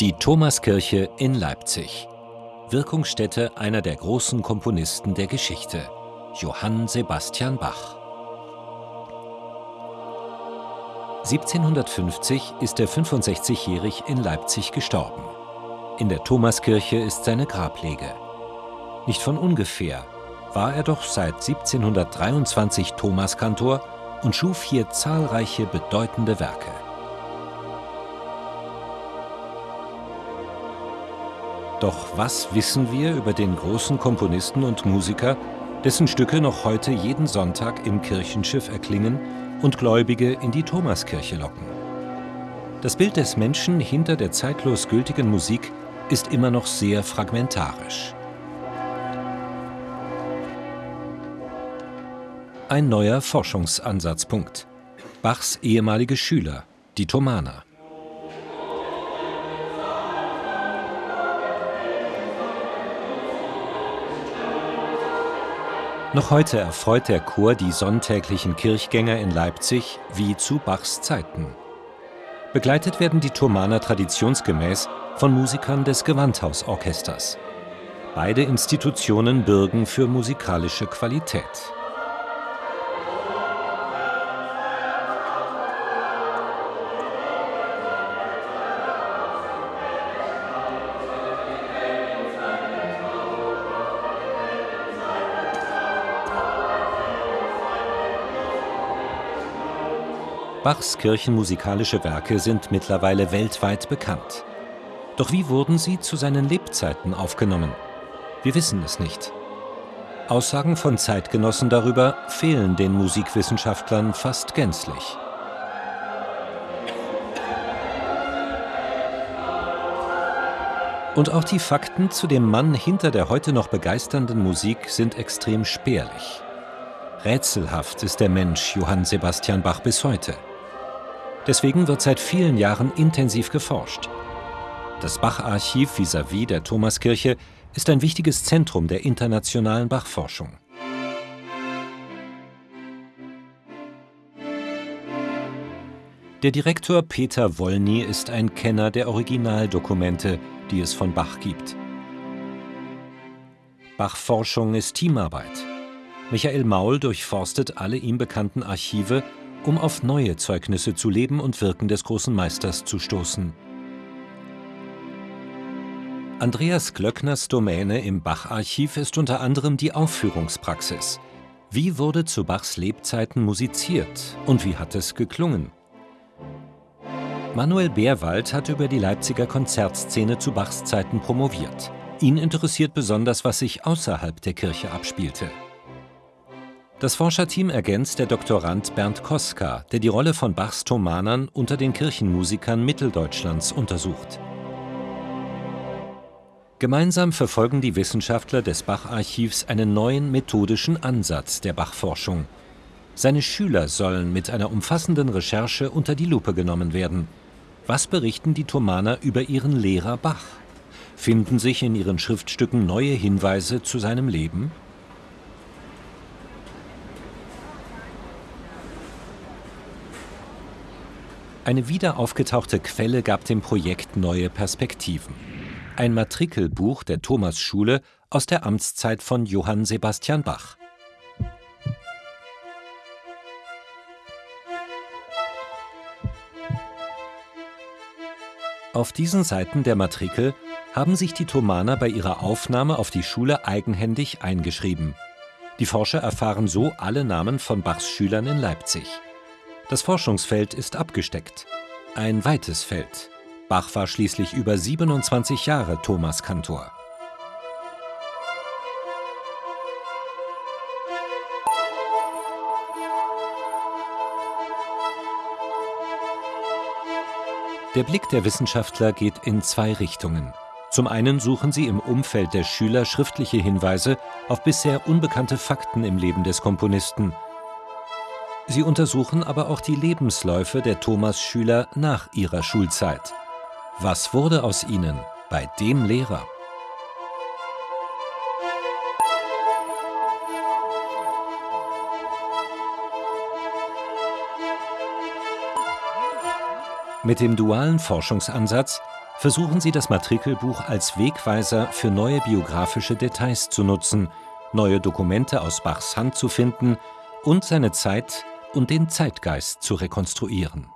Die Thomaskirche in Leipzig. Wirkungsstätte einer der großen Komponisten der Geschichte, Johann Sebastian Bach. 1750 ist er 65-jährig in Leipzig gestorben. In der Thomaskirche ist seine Grablege. Nicht von ungefähr war er doch seit 1723 Thomaskantor und schuf hier zahlreiche bedeutende Werke. Doch was wissen wir über den großen Komponisten und Musiker, dessen Stücke noch heute jeden Sonntag im Kirchenschiff erklingen und Gläubige in die Thomaskirche locken? Das Bild des Menschen hinter der zeitlos gültigen Musik ist immer noch sehr fragmentarisch. Ein neuer Forschungsansatzpunkt. Bachs ehemalige Schüler, die Thomaner. Noch heute erfreut der Chor die sonntäglichen Kirchgänger in Leipzig wie zu Bachs Zeiten. Begleitet werden die Thomaner traditionsgemäß von Musikern des Gewandhausorchesters. Beide Institutionen bürgen für musikalische Qualität. Bachs kirchenmusikalische Werke sind mittlerweile weltweit bekannt. Doch wie wurden sie zu seinen Lebzeiten aufgenommen? Wir wissen es nicht. Aussagen von Zeitgenossen darüber fehlen den Musikwissenschaftlern fast gänzlich. Und auch die Fakten zu dem Mann hinter der heute noch begeisternden Musik sind extrem spärlich. Rätselhaft ist der Mensch Johann Sebastian Bach bis heute. Deswegen wird seit vielen Jahren intensiv geforscht. Das Bach-Archiv vis-à-vis der Thomaskirche ist ein wichtiges Zentrum der internationalen Bachforschung. Der Direktor Peter Wollny ist ein Kenner der Originaldokumente, die es von Bach gibt. Bachforschung ist Teamarbeit. Michael Maul durchforstet alle ihm bekannten Archive um auf neue Zeugnisse zu Leben und Wirken des großen Meisters zu stoßen. Andreas Glöckners Domäne im Bach-Archiv ist unter anderem die Aufführungspraxis. Wie wurde zu Bachs Lebzeiten musiziert und wie hat es geklungen? Manuel Beerwald hat über die Leipziger Konzertszene zu Bachs Zeiten promoviert. Ihn interessiert besonders, was sich außerhalb der Kirche abspielte. Das Forscherteam ergänzt der Doktorand Bernd Koska, der die Rolle von Bachs Thomanern unter den Kirchenmusikern Mitteldeutschlands untersucht. Gemeinsam verfolgen die Wissenschaftler des Bach-Archivs einen neuen methodischen Ansatz der Bach-Forschung. Seine Schüler sollen mit einer umfassenden Recherche unter die Lupe genommen werden. Was berichten die Thomaner über ihren Lehrer Bach? Finden sich in ihren Schriftstücken neue Hinweise zu seinem Leben? Eine wieder aufgetauchte Quelle gab dem Projekt neue Perspektiven. Ein Matrikelbuch der Thomasschule aus der Amtszeit von Johann Sebastian Bach. Auf diesen Seiten der Matrikel haben sich die Thomaner bei ihrer Aufnahme auf die Schule eigenhändig eingeschrieben. Die Forscher erfahren so alle Namen von Bachs Schülern in Leipzig. Das Forschungsfeld ist abgesteckt. Ein weites Feld. Bach war schließlich über 27 Jahre Thomas Kantor. Der Blick der Wissenschaftler geht in zwei Richtungen. Zum einen suchen sie im Umfeld der Schüler schriftliche Hinweise auf bisher unbekannte Fakten im Leben des Komponisten – Sie untersuchen aber auch die Lebensläufe der Thomas-Schüler nach ihrer Schulzeit. Was wurde aus ihnen bei dem Lehrer? Mit dem dualen Forschungsansatz versuchen sie das Matrikelbuch als Wegweiser für neue biografische Details zu nutzen, neue Dokumente aus Bachs Hand zu finden und seine Zeit und den Zeitgeist zu rekonstruieren.